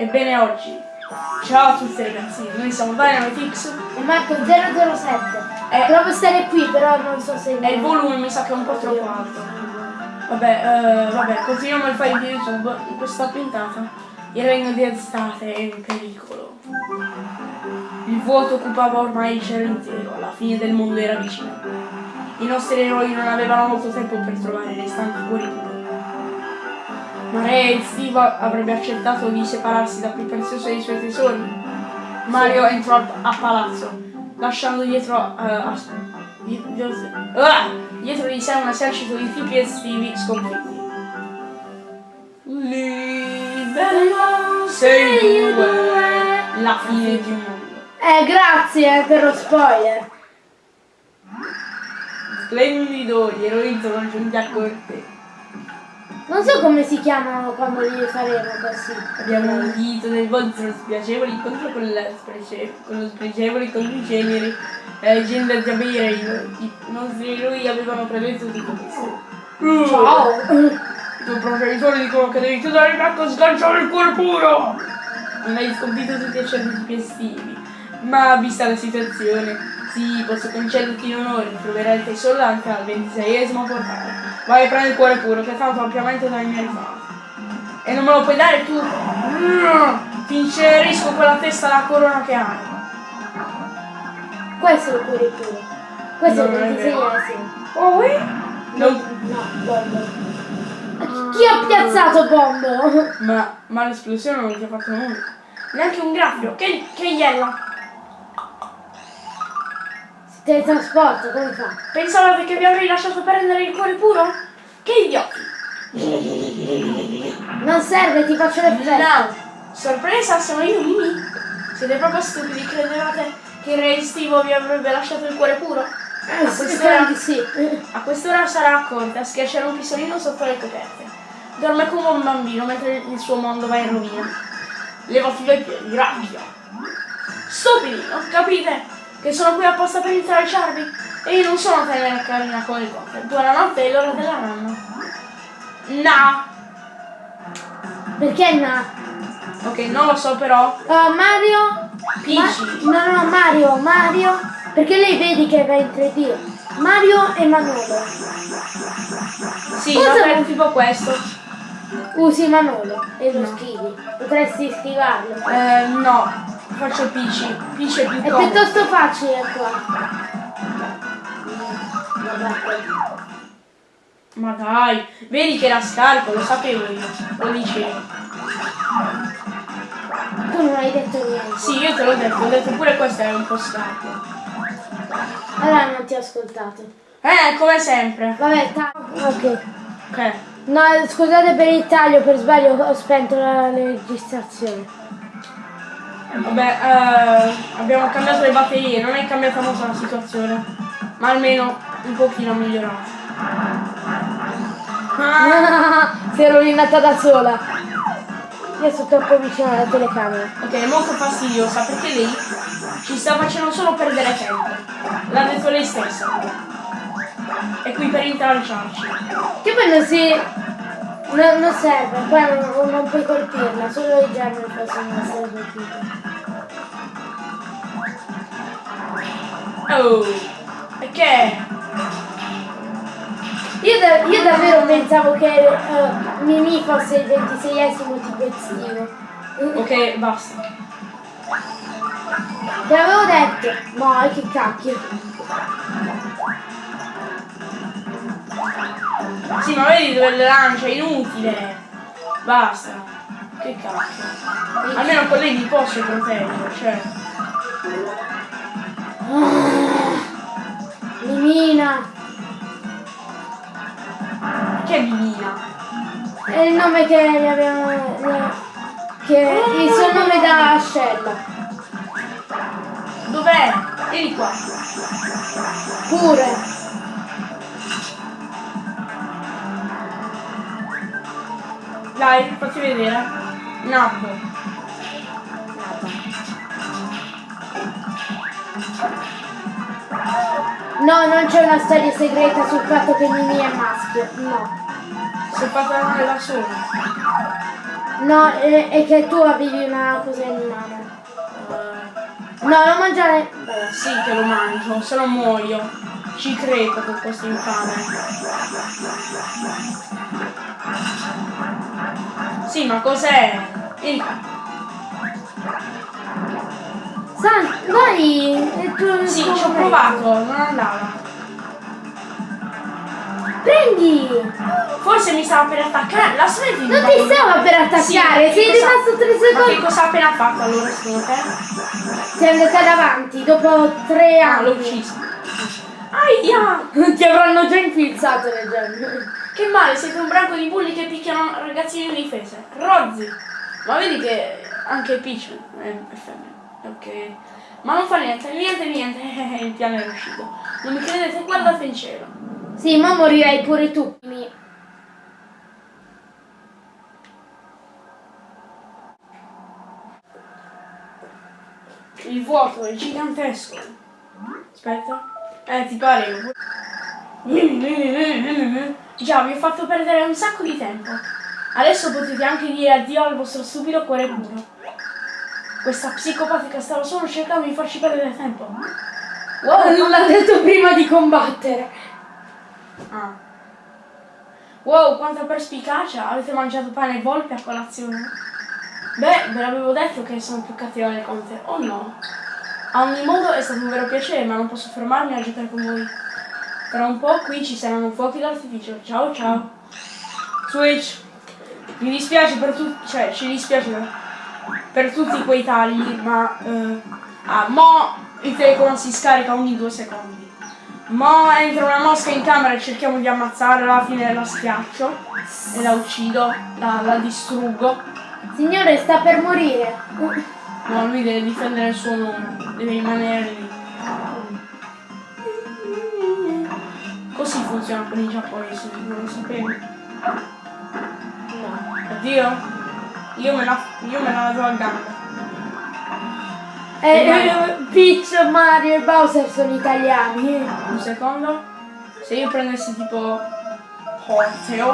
Ebbene oggi. Ciao a tutti ragazzi, noi siamo Dynamitix E Marco 007. Eh. Provo a stare qui, però non so se... e il volume mi sa che è un po' troppo alto. Vabbè, eh, vabbè, continuiamo il file di YouTube. In questa puntata il regno di estate è in pericolo. Il vuoto occupava ormai il cielo intero, la fine del mondo era vicina. I nostri eroi non avevano molto tempo per trovare i restanti cuori. Ma Re Steve avrebbe accettato di separarsi da più prezioso dei suoi tesori. Mario entrò a, palazzo, lasciando dietro, eh, a- di- di- ah! dietro di sé un esercito di tipi estivi sconfitti. Libero sei due, la fine di un mondo. Eh, grazie per lo spoiler. Splendido, gli eroi sono giunti a corte. Non so come si chiamano quando li faremo così. Abbiamo udito del vostro spiacevole incontro con, la sprece- con lo spregevole conducere la leggenda di Abeirei. I nostri eroi avevano predetto tutto questo. Ciao. I tuoi proceditori dicono che devi chiudere il becco e sganciare il cuore puro! Non hai sconfitto tutti i certi più estivi, ma vista la situazione, sì, posso concederti in onore, troverai il tesoro anche al ventiseiesimo portale. Vai a prendere il cuore puro, che tanto ampiamente dai miei rifatti. E non me lo puoi dare tu? Ti incenerisco quella testa la corona che hai. Questo è il cuore puro. Questo Non è il vero. ventiseiesimo. Oh, eh? Non- No, bombo. Chi ha piazzato bombo? Ma, ma l'esplosione non ti ha fatto nulla. Neanche un graffio. Che, che iella. Si teletrasporta, come fa? Pensavate che vi avrei lasciato prendere il cuore puro? Che idioti! Non serve, ti faccio l'effetto. No! Sorpresa, sono io Mimi! Siete proprio stupidi, credevate che il re estivo vi avrebbe lasciato il cuore puro? Eh, A sì, quest'ora, sì. a quest'ora sarà a corte a schiacciare un pistolino sotto le coperte. Dorme come un bambino mentre il suo mondo va in rovina. Levati dai piedi, rabbia! Stupidi, non capite che sono qui apposta per intralciarvi? E io non sono tenera carina con le cose. Buonanotte, è l'ora della nanna. No! Perché no? Ok, non lo so però. Uh, Mario? Peachy. Ma- no, no, Mario, Mario. Perché lei vedi che va in 3D. Mario e Manolo. Sì, Cosa vabbè, vuoi? tipo questo. Usi Manolo e lo No. schivi. Potresti schivarlo. Eh, no, faccio Peachy. Peachy è più È comodo. piuttosto facile qua. Ma dai, vedi che era scarico, lo sapevo io. Lo dicevo. Tu non hai detto niente. Sì, io te l'ho detto, ho detto pure questo è un po' scarico. Allora non ti ho ascoltato. Eh, come sempre. Vabbè, ok. Ok. No, scusate per il taglio, per sbaglio ho spento la registrazione. Vabbè, eh, abbiamo cambiato le batterie, non è cambiata molto la situazione. Ma almeno un pochino migliorato. Ah, si è rovinata da sola. Io sono troppo vicino alla telecamera. ok, è molto fastidiosa perché lei ci sta facendo solo perdere tempo. L'ha detto lei stessa. È qui per intralciarci. Che poi non si. No- non serve, poi non, non puoi colpirla, solo i germi possono essere colpiti. Oh, che? Io, da- io davvero pensavo che eh, Mimi fosse il ventiseiesimo tipo estivo. Ok, basta. Te l'avevo detto! No, che cacchio! Sì, ma vedi dove le lancia, è inutile. Basta. Che cacchio. Almeno con lei mi posso proteggere, cioè. Mimina! Che divina. È il nome che gli abbiamo. che il suo nome da ascella. Dov'è? Vieni qua. Pure! Dai, facci vedere. Nabbo. No, non c'è una storia segreta sul fatto che Mimi è maschio. No. Si è fatta male da sola. No, è, è che tu avevi una cosa in mano. No, non mangiare. Sì che lo mangio, se no muoio. Ci crepo con questo infame. Sì, ma cos'è? Vieni qua. San, vai! è Sì, ci ho provato, non andava. Prendi! Forse mi stava per attaccare. La smetti Non ti stava per attaccare, Sì, sei cosa- rimasto tre Ma che secondi. cosa ha appena fatto allora secondo te? Sei andata davanti dopo tre Ah, l'ho anni. ucciso. Aia! Ti avranno già infilzato le gemme. Che male, siete un branco di bulli che picchiano ragazzini indifese. Rozzi! Ma vedi che anche Peach è, è femmina. Ok. Ma non fa niente, niente, niente. Il piano è riuscito. Non mi credete? Guardate in cielo. Sì, ma morirai pure tu. Mi- Il vuoto è gigantesco. Aspetta. Eh, ti pare. Già, vi ho fatto perdere un sacco di tempo. Adesso potete anche dire addio al vostro stupido cuore puro. Questa psicopatica stava solo cercando di farci perdere tempo. Wow, non l'ha detto prima di combattere. Ah. Wow, quanta perspicacia! Avete mangiato pane e volpe a colazione? Beh, ve l'avevo detto che sono più cattiva del conte, o no? A ogni modo è stato un vero piacere, ma non posso fermarmi a giocare con voi. Tra un po' qui ci saranno fuochi d'artificio. Ciao ciao. Switch. Mi dispiace per tutti, cioè ci dispiace per, tutti quei tagli, ma... eh, ah, mo il telecomando si scarica ogni due secondi. Mo entra una mosca in camera e cerchiamo di ammazzarla, alla fine la schiaccio e la uccido, la, la distruggo. Signore, sta per morire. No, lui deve difendere il suo nome, deve rimanere lì. Così funziona con i giapponesi, non lo sapevi? No. Oddio, io me la, io me la do a gamba. Eh, eh, Peach, Mario e Bowser sono italiani. Un secondo. Se io prendessi tipo Horteo,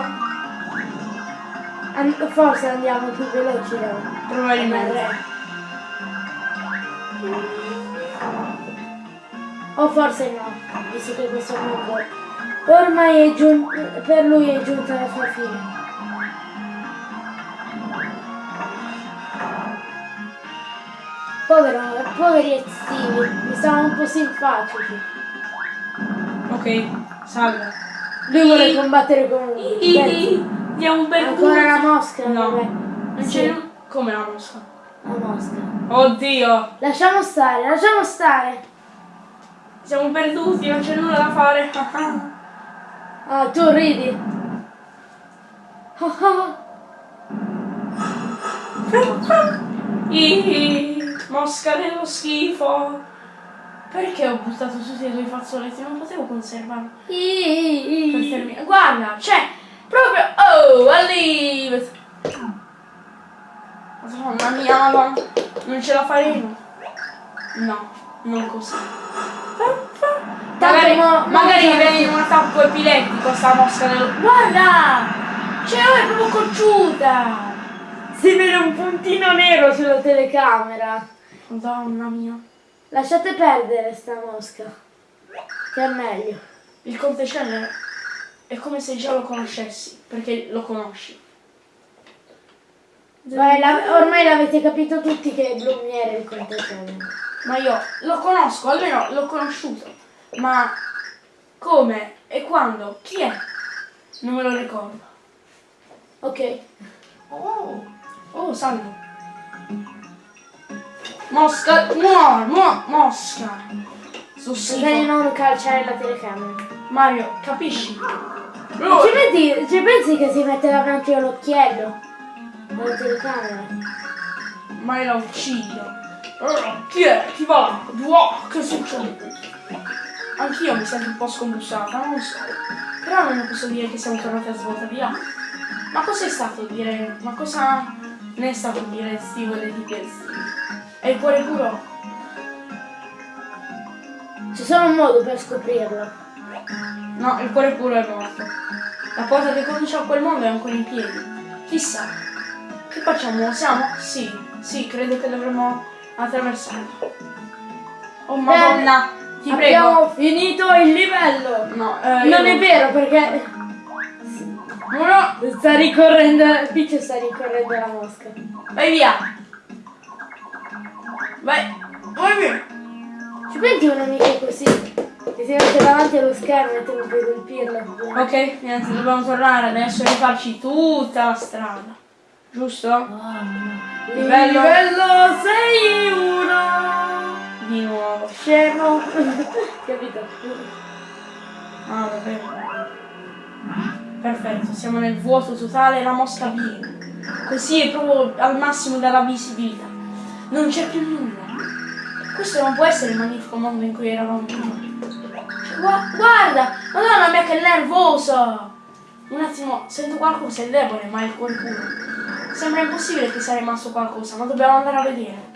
An- forse andiamo più veloci Leo. probabilmente. O forse no, visto che questo mondo ormai è giun- per lui è giunta la sua fine. Povero, poveri estivi, mi stavano un po' simpatici. Ok, salve. Lui vuole combattere con Beh, Diamo un bel Ancora la culo. mosca? No, vabbè. non Sì, c'è come la mosca. la mosca. Oddio, Lasciamo stare, lasciamo stare. siamo perduti, non c'è nulla da fare. Ah, tu ridi. Ah, ah. Ih, mosca dello schifo. Perché ho buttato tutti i tuoi fazzoletti? Non potevo conservarli. Terminare. Guarda, c'è proprio. Oh, Alive! Madonna mia, madonna. Non ce la faremo. No, non così. Magari, magari viene in un attacco epilettico sta mosca dello. Guarda! Cioè, è proprio cocciuta! Si vede un puntino nero sulla telecamera. Madonna mia. Lasciate perdere sta mosca. Che è meglio. Il conte Celler è come se già lo conoscessi, perché lo conosci. Beh, la- ormai l'avete capito tutti che Blumiere è il contatore. Ma io lo conosco, almeno l'ho conosciuto. Ma come e quando? Chi è? Non me lo ricordo. Ok. Oh, oh, salve. Mosca, muor, muor, mosca. Di schifo. non calciare la telecamera. Mario, capisci? Ci, metti, ci pensi che si mette davanti all'occhiello? Alla telecamera? Ma la uccido. Oh, chi è? Chi va? Wow, che succede? Anch'io mi sento un po' scombussata, non lo so. Però non posso dire che siamo tornati a svolta là. Ma cos'è stato dire? Ma cosa ne è stato dire Steve e di Steve? È il cuore puro? C'è solo un modo per scoprirlo. No, il cuore puro è morto. La porta che conduce a quel mondo è ancora in piedi. Chissà, che facciamo? Siamo? Sì, sì, credo che dovremmo attraversarlo. Oh madonna, ti prego. Abbiamo finito il livello. No, eh, io Non è vero perché No, no, sta ricorrendo, Peach sta ricorrendo la mosca. vai via. Vai, vai via. Ci metti una mica così? Che si mette davanti allo schermo e tu non puoi colpirlo. Ok, niente, dobbiamo tornare adesso e rifarci tutta la strada. Giusto? Livello- Livello 6-1 Di nuovo. Scemo Capito? Ah, davvero. Perfetto, siamo nel vuoto totale, la mosca viene. Così è proprio al massimo della visibilità. Non c'è più nulla. Questo non può essere il magnifico mondo in cui eravamo prima. Gua- guarda! Madonna mia che nervoso! Un attimo, sento qualcosa, è debole, ma è puro. Sembra impossibile che sia rimasto qualcosa, ma dobbiamo andare a vedere.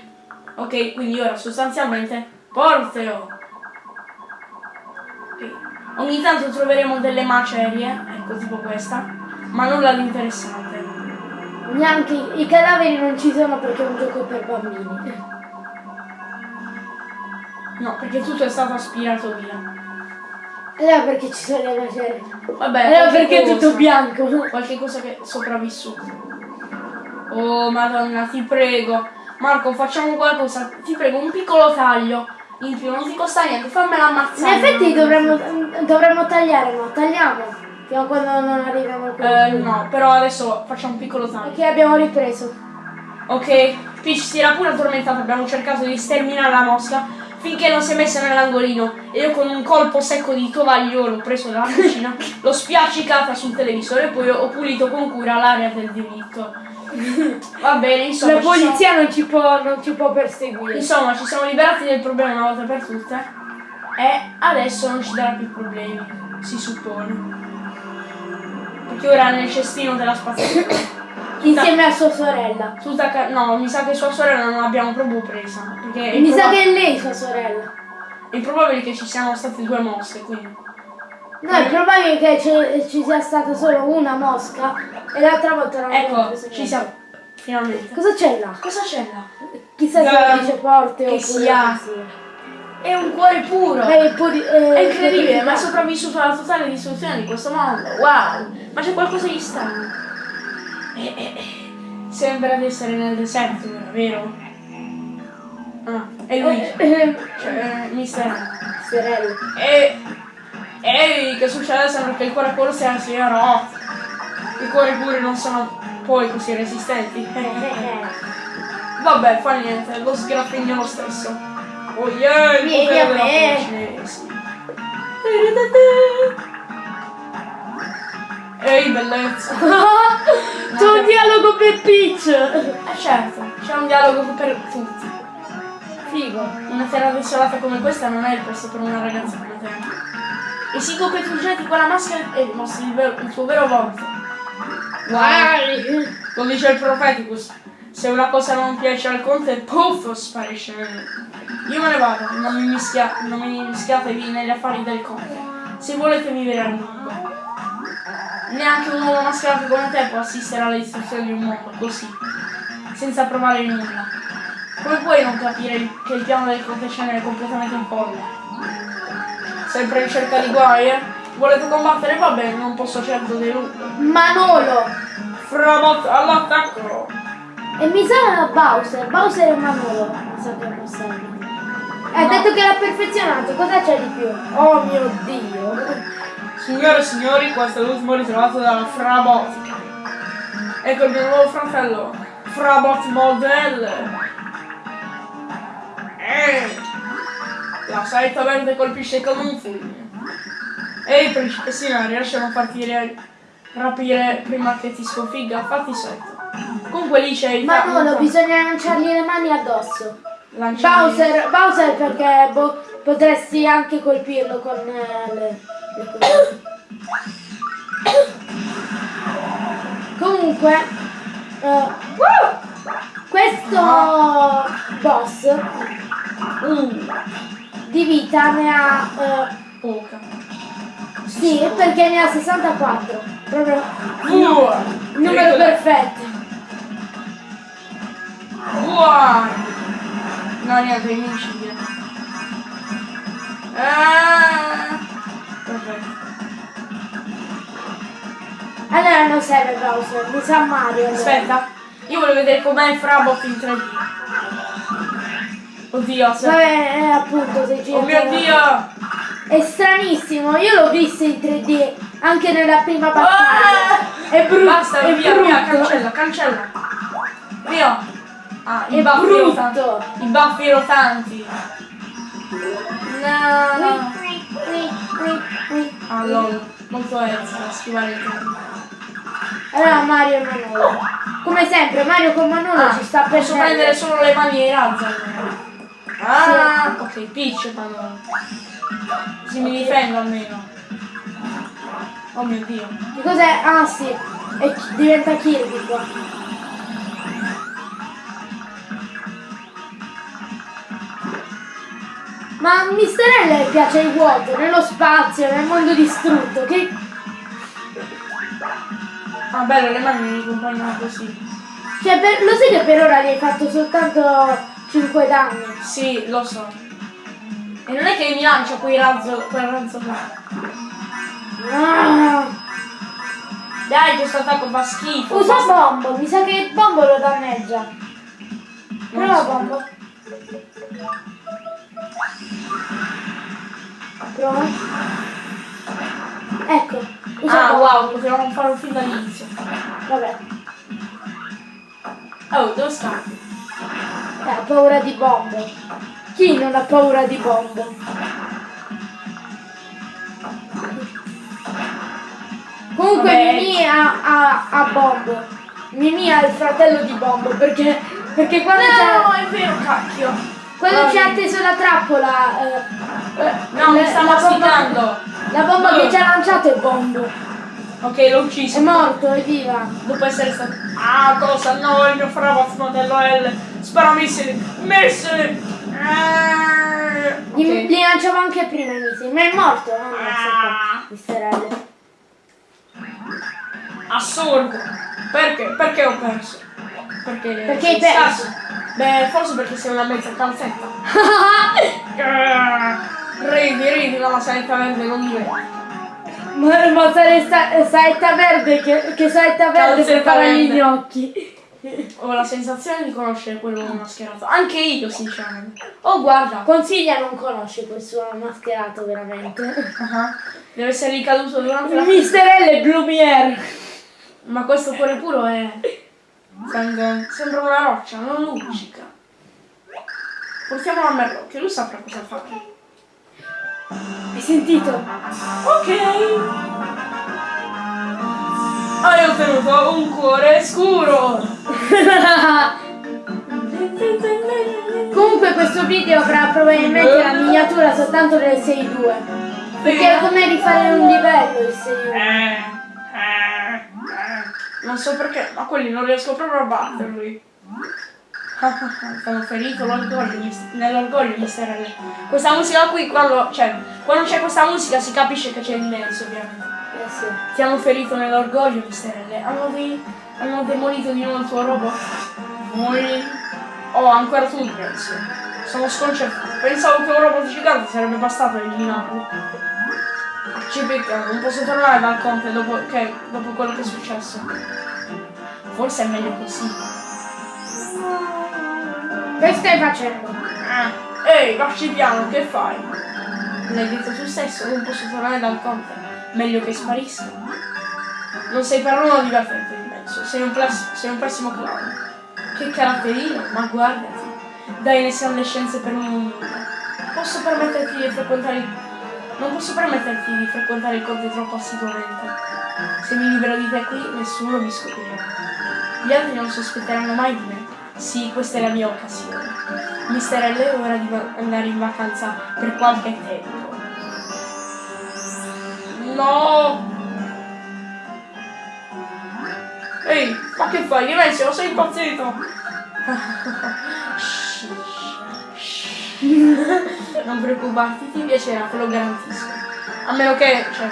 Ok, quindi ora sostanzialmente Porteo. Ok. Ogni tanto troveremo delle macerie, ecco tipo questa, ma nulla di interessante. Neanche i cadaveri non ci sono perché è un gioco per bambini No, perché tutto è stato aspirato via. Allora perché ci sono le macerie Vabbè, Allora perché è tutto bianco Qualche cosa che è sopravvissuto. Oh madonna, ti prego. Marco, facciamo qualcosa. Ti prego, un piccolo taglio. In più, non ti costa niente, fammela In ammazzare. effetti dovremmo, dovremmo tagliare, no? Tagliamo Fino a quando non arriviamo al Eh, no, però adesso facciamo un piccolo taglio. Ok, abbiamo ripreso. Ok, Peach si era pure addormentata, abbiamo cercato di sterminare la mosca finché non si è messa nell'angolino e io con un colpo secco di tovagliolo preso dalla cucina l'ho spiaccicata sul televisore e poi ho pulito con cura l'area del diritto. Va bene, insomma. La ci siamo- polizia non ci può, non ci può perseguire. Insomma, ci siamo liberati del problema una volta per tutte e adesso non ci darà più problemi, si suppone. Perché ora è nel cestino della spazzatura. Insieme a sua sorella. Tutta no, mi sa che sua sorella non l'abbiamo proprio presa. È Mi sa che è lei sua sorella. è improbabile che ci siano state due mosche, quindi. No, è probabile che ci, sia stata solo una mosca e l'altra volta non Ecco, ci siamo. Finalmente. Cosa c'è là? Cosa c'è là? Chissà se lo dice porte che oppure sia-. È un cuore puro! Eh, puri- eh, È incredibile, ma è sopravvissuto alla totale distruzione di questo mondo. Wow! Ma c'è qualcosa di strano. Eh, eh, eh. Sembra di essere nel deserto, vero? Ah, è lui. Eh, eh, Cioè, mister. sorella. E. Ehi, che succede? Sembra che il cuore puro sia, sia rotto. I cuori puri non sono poi così resistenti. Vabbè, fa niente, lo sgraffigno lo stesso. Oh yeah, il potere a della cinese. Ehi, bellezza. Dialogo per Peach! Eh certo, c'è un dialogo per tutti. Figo. Una terra desolata come questa non è il posto per una ragazza come te. E si copetuggeti con la maschera e mostri il, vero- il tuo vero volto. Vai! Lo dice il Propheticus. Se una cosa non piace al conte, puff, sparisce. Io me ne vado, non mi, mischia, non mi mischiatevi negli affari del conte. Se volete vivere a lungo. Neanche un uomo mascherato come te può assistere alla distruzione di un mondo, così, senza provare nulla. Come puoi non capire che il piano del Cenere è completamente in folle? Sempre in cerca di guai, eh? Volete combattere? Va bene, non posso certo deludere. Manolo! Frabot all'attacco! E mi sa Bowser, Bowser e Manolo. Mi sa che non serve. Ha No. detto che l'ha perfezionato, cosa c'è di più? Oh mio dio! Signore e signori, questo è l'ultimo ritrovato dalla Frabotica. Ecco il mio nuovo fratello, Frabot Model. Eh, la saetta verde colpisce come un fulmine. Ehi, principessina, riesci a non farti ri- rapire prima che ti sconfigga? Fatti sotto. Comunque lì c'è il Manolo, ca- bisogna lanciargli le mani addosso. lanciami- Bowser, Bowser perché boh, potresti anche colpirlo con eh, le, le. Comunque, eh, questo boss Uh, di vita ne ha... eh, poca. sì, perché ne ha 64. Proprio Uh, numero perfetto. War! No, niente, è invincibile. Ah, Allora non serve Bowser, mi sa Mario. allora. Aspetta, io voglio vedere com'è il Frabot in 3D. Oddio, se... Vabbè, eh, appunto, se gira. Oh mio dio! È stranissimo, io l'ho visto in 3D anche nella prima Ah! battaglia. È brutto. Basta, è via, brutto. via, cancella, cancella. Via. Ah, i È baffi brutto. rotanti. I baffi rotanti. No. Ah, lol. Molto da schivare il tempo. Allora Mario e Manolo. Come sempre, Mario con Manolo Ah, ci sta per posso prendere solo le mani e razza. Ah, ok, Peach Manolo. Così mi difendo almeno. Oh mio dio. Che cos'è? Ah sì, e diventa Kirby qua. Ma a Mister L piace il vuoto, nello spazio, nel mondo distrutto, che... Ah, bello, le mani mi accompagnano così. Cioè, per- lo sai che per ora gli hai fatto soltanto 5 danni? Sì, lo so. E non è che mi lancia quei razzo, quel razzo là. Ah, Dai, questo attacco fa schifo. usa Bombo, mi sa che il Bombo lo danneggia. Non Prova so. Bombo. Prova. Ecco, usa Ah, wow, potevamo farlo fin dall'inizio. Vabbè, Oh, dove sta? eh, ha paura di Bombo. Chi non ha paura di Bombo? Comunque Vabbè. Mimì ha, ha, ha Bombo. Mimì ha il fratello di Bombo perché, perché quando No, c'è... è vero, cacchio. Quando ci ha Vai. atteso la trappola, eh, No, mi sta la bomba- masticando. La bomba No. che ci ha lanciato è Bombo. Ok, l'ho È ucciso. morto, evviva. Dopo essere stato... Ah, cosa? No, il mio Frabot modello L. Spara missili. Missili. Ah, Gli, ok. Li lanciavo anche prima i missili, ma è morto, non è Ah. Mister L. Assurdo. Perché? Perché ho perso? Perché, Perché hai perso? scarso. Beh, forse perché sei una mezza calzetta. Ridi, ridi, la sanità verde non diventa. Ma, ma sare- sa- saetta verde, che, che saetta verde per fare gli gnocchi. Ho la sensazione di conoscere quello mascherato. Anche io, sinceramente. Oh, guarda. Consiglia non conosce quel suo mascherato veramente. Ah, Deve essere ricaduto durante la... Mister L è Blumiere. Ma questo cuore puro è... Sembra sembra una roccia, non luccica. Portiamolo a Merlo, che lui saprà cosa fare. Hai sentito? Ok. Hai ottenuto un cuore scuro. Comunque questo video avrà probabilmente la miniatura soltanto del 6.2. Perché è come rifare un livello il 6.1. Eh, eh, eh. Non so perché, ma quelli non riesco proprio a batterli. Sono ferito l'orgoglio, nell'orgoglio misterello. Questa musica qui, quando, cioè, quando c'è questa musica si capisce che c'è il Nelson, ovviamente. Eh sì. Ti hanno ferito nell'orgoglio, misterelle. Hanno, di- hanno demolito di nuovo il tuo robot. Voi. Oh, ancora tu, penso. Sono sconcertato. Pensavo che un robot gigante sarebbe bastato eliminarlo. Ci peccato, non posso tornare dal conte dopo, che- dopo quello che è successo. Forse è meglio così. Che stai facendo? Ah, Ehi, vacci piano, che fai? L'hai detto tu stesso, non posso tornare dal conte. Meglio che sparisca. Non sei per uno divertente, penso. Sei un, sei un pessimo clown. Che caratterino, ma guardati. Dai le scienze per un. Posso permetterti di frequentare il... Non posso permetterti di frequentare il conte troppo assiduamente. Se mi libero di te qui, nessuno mi scoprirà. Gli altri non sospetteranno mai di me. Sì, questa è la mia occasione. Mister L è ora di andare in vacanza per qualche tempo. No! Ehi, ma che fai? Dimensio, sei impazzito! non preoccuparti, ti piacerà, te lo garantisco. A meno che, cioè,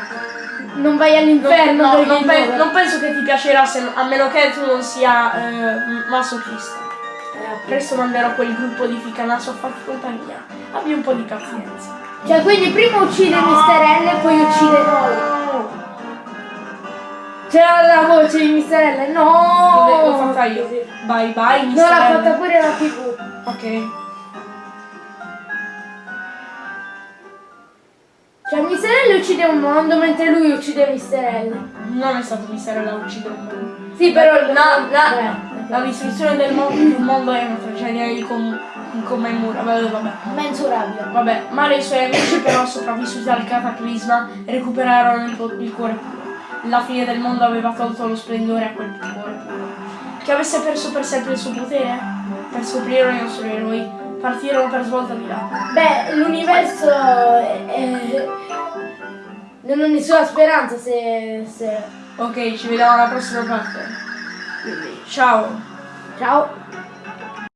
Non vai all'inferno no, non, pe- non penso che ti piacerà se- a meno che tu non sia eh, masochista. Presto manderò quel gruppo di ficanaso a farti compagnia. Abbi un po' di pazienza. Cioè, quindi prima uccide Mr. L e poi uccide noi. C'era la voce di Mr. L. No! L'ho fatta io. Bye bye, No, l'ha fatta pure la TV. Ok. Cioè. L uccide un mondo mentre lui uccide Mr. L. Non è stato. L a uccidere un mondo. Sì, però La, la- Eh, la distruzione del mondo, mondo è una tragedia incom- incommemorabile. Vabbè, mensurabile. Vabbè, Mario e i suoi amici però sopravvissuti al cataclisma recuperarono il, il cuore puro. La fine del mondo aveva tolto lo splendore a quel cuore puro. Che avesse perso per sempre il suo potere? Per scoprire i nostri eroi, partirono per svolta di là. Beh, l'universo è- è- non ha nessuna speranza se, se... Ok, ci vediamo alla prossima parte. Ciao! Ciao!